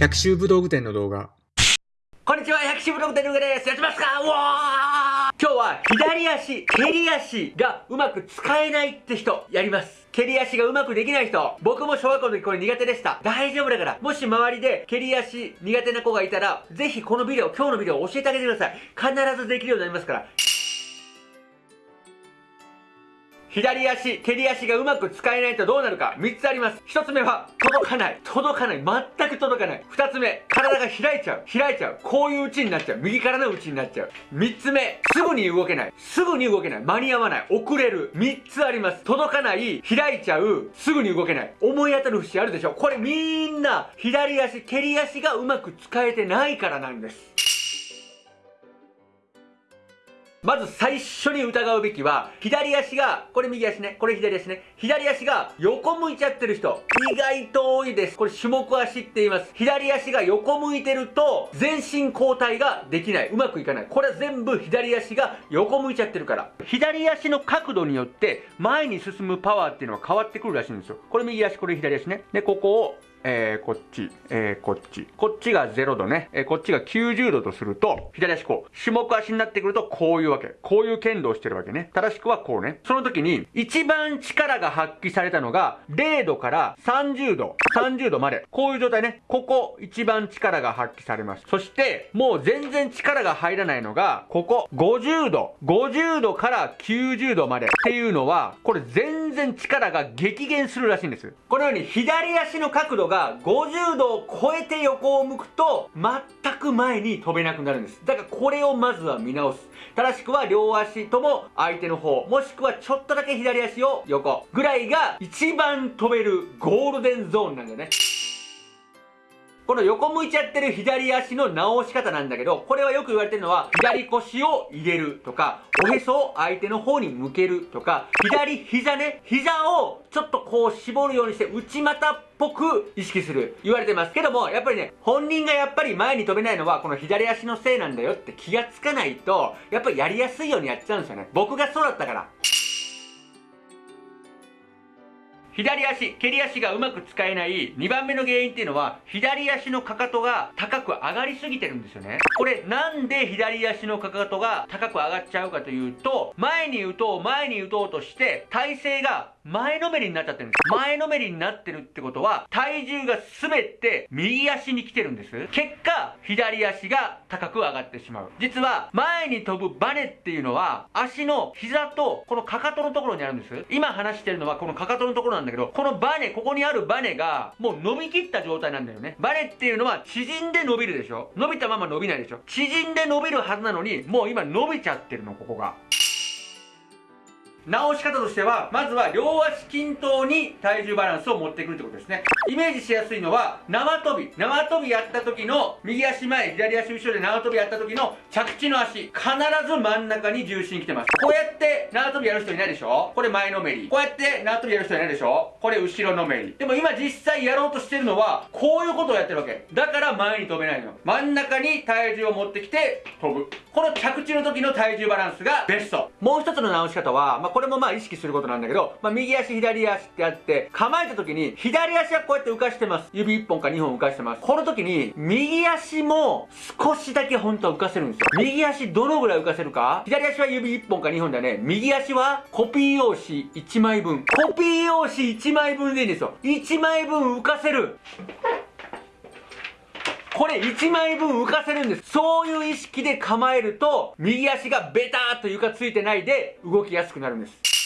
百秋武道具店の動画。こんにちは、百秋武道具店の上です。やってますか？うわー今日は左足、蹴り足がうまく使えないって人、やります。蹴り足がうまくできない人、僕も小学校の時これ苦手でした。大丈夫だから、もし周りで蹴り足苦手な子がいたら、ぜひこのビデオ、今日のビデオ教えてあげてください。必ずできるようになりますから。左足、蹴り足がうまく使えないとどうなるか3つあります。1つ目は、届かない。届かない。全く届かない。2つ目、体が開いちゃう。開いちゃう。こういう打ちになっちゃう。右からの打ちになっちゃう。3つ目、すぐに動けない。すぐに動けない。間に合わない。遅れる。3つあります。届かない。開いちゃう。すぐに動けない。思い当たる節あるでしょこれみんな、左足、蹴り足がうまく使えてないからなんです。まず最初に疑うべきは、左足が、これ右足ね、これ左足ね、左足が横向いちゃってる人、意外と多いです。これ種目足って言います。左足が横向いてると、全身交代ができない。うまくいかない。これは全部左足が横向いちゃってるから。左足の角度によって、前に進むパワーっていうのは変わってくるらしいんですよ。これ右足、これ左足ね。で、ここをえー、こっち、えー、こっち。こっちが0度ね。えー、こっちが90度とすると、左足こう。種目足になってくるとこういうわけ。こういう剣道してるわけね。正しくはこうね。その時に、一番力が発揮されたのが、0度から30度、30度まで。こういう状態ね。ここ、一番力が発揮されます。そして、もう全然力が入らないのが、ここ、50度。50度から90度まで。っていうのは、これ全全然力が激減するらしいんです。このように、左足の角度が50度を超えて横を向くと全く前に飛べなくなるんです。だからこれをまずは見直す。正しくは両足とも相手の方もしくはちょっとだけ左足を横ぐらいが一番飛べるゴールデンゾーンなんだよね。この横向いちゃってる左足の直し方なんだけど、これはよく言われてるのは、左腰を入れるとか、おへそを相手の方に向けるとか、左膝ね、膝をちょっとこう絞るようにして内股っぽく意識する。言われてますけども、やっぱりね、本人がやっぱり前に飛べないのは、この左足のせいなんだよって気がつかないと、やっぱりやりやすいようにやっちゃうんですよね。僕がそうだったから。左足、蹴り足がうまく使えない2番目の原因っていうのは、左足のかかとが高く上がりすぎてるんですよね。これ、なんで左足のかかとが高く上がっちゃうかというと、前に打とう、前に打とうとして、体勢が前のめりになっちゃってるんです。前のめりになってるってことは、体重が全て右足に来てるんです。結果、左足が高く上がってしまう。実は、前に飛ぶバネっていうのは、足の膝とこのかかとのところにあるんです。今話してるのはこのかかとのところなんだけど、このバネ、ここにあるバネが、もう伸びきった状態なんだよね。バネっていうのは縮んで伸びるでしょ伸びたまま伸びないでしょ縮んで伸びるはずなのに、もう今伸びちゃってるの、ここが。直し方としては、まずは両足均等に体重バランスを持ってくるってことですね。イメージしやすいのは、縄跳び。縄跳びやった時の、右足前、左足後ろで縄跳びやった時の着地の足。必ず真ん中に重心来てます。こうやって縄跳びやる人いないでしょ？これ前のめり。こうやって縄跳びやる人いないでしょ？これ後ろのめり。でも今実際やろうとしてるのは、こういうことをやってるわけ。だから前に飛べないの。真ん中に体重を持ってきて飛ぶ。この着地の時の体重バランスがベスト。もう一つの直し方は、まあ、これもまあ意識することなんだけど、まあ、右足左足ってあって、構えた時に、左足はこうやって浮かしてます。指1本か2本浮かしてます。この時に、右足も少しだけ本当は浮かせるんですよ。右足どのぐらい浮かせるか？左足は指1本か2本だね。右足はコピー用紙1枚分。コピー用紙1枚分でいいんですよ。1枚分浮かせる。これ1枚分浮かせるんです。そういう意識で構えると、右足がベターっと床ついてないで動きやすくなるんです。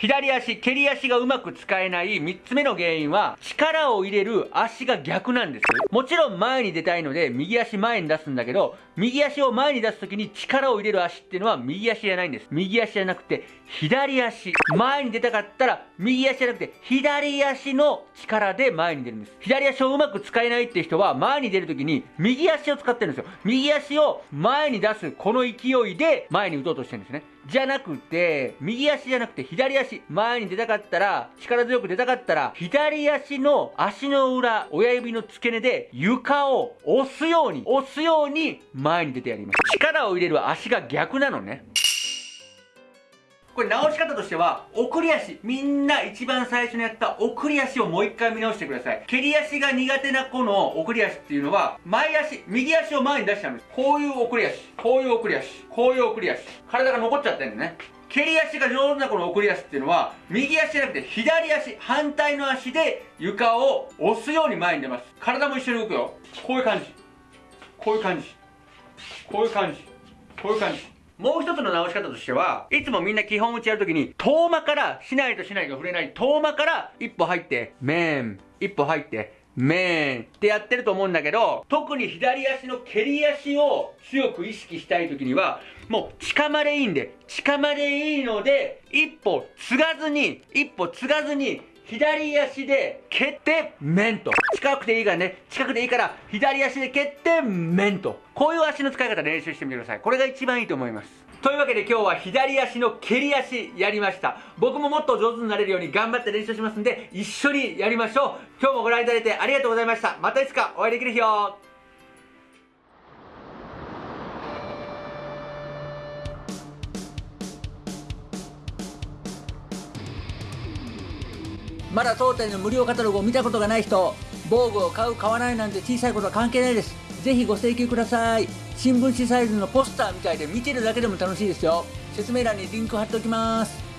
左足、蹴り足がうまく使えない3つ目の原因は、力を入れる足が逆なんです。もちろん前に出たいので、右足前に出すんだけど、右足を前に出すときに力を入れる足っていうのは右足じゃないんです。右足じゃなくて、左足。前に出たかったら、右足じゃなくて、左足の力で前に出るんです。左足をうまく使えないって人は、前に出るときに、右足を使ってるんですよ。右足を前に出す、この勢いで前に打とうとしてるんですね。じゃなくて、右足じゃなくて左足、前に出たかったら、力強く出たかったら、左足の足の裏、親指の付け根で床を押すように、押すように前に出てやります。力を入れる足が逆なのね。これ直し方としては、送り足。みんな一番最初にやった送り足をもう一回見直してください。蹴り足が苦手な子の送り足っていうのは、前足、右足を前に出しちゃうんです。こういう送り足、こういう送り足、こういう送り足。体が残っちゃってるんだね。蹴り足が上手な子の送り足っていうのは、右足じゃなくて左足、反対の足で床を押すように前に出ます。体も一緒に動くよ。こういう感じ。こういう感じ。こういう感じ。こういう感じ。もう一つの直し方としては、いつもみんな基本打ちやるときに、遠間から、しないとしないが触れない、遠間から一歩入って、メーン、一歩入って、メーンってやってると思うんだけど、特に左足の蹴り足を強く意識したいときには、もう近までいいんで、近までいいので、一歩継がずに、一歩継がずに、左足で蹴って面と。近くでいいからね、近くでいいから左足で蹴って面と。こういう足の使い方練習してみてください。これが一番いいと思います。というわけで今日は左足の蹴り足やりました。僕ももっと上手になれるように頑張って練習しますんで、一緒にやりましょう。今日もご覧いただいてありがとうございました。またいつかお会いできる日を。まだ当店の無料カタログを見たことがない人防具を買う買わないなんて小さいことは関係ないです。ぜひご請求ください。新聞紙サイズのポスターみたいで見てるだけでも楽しいですよ。説明欄にリンク貼っておきます。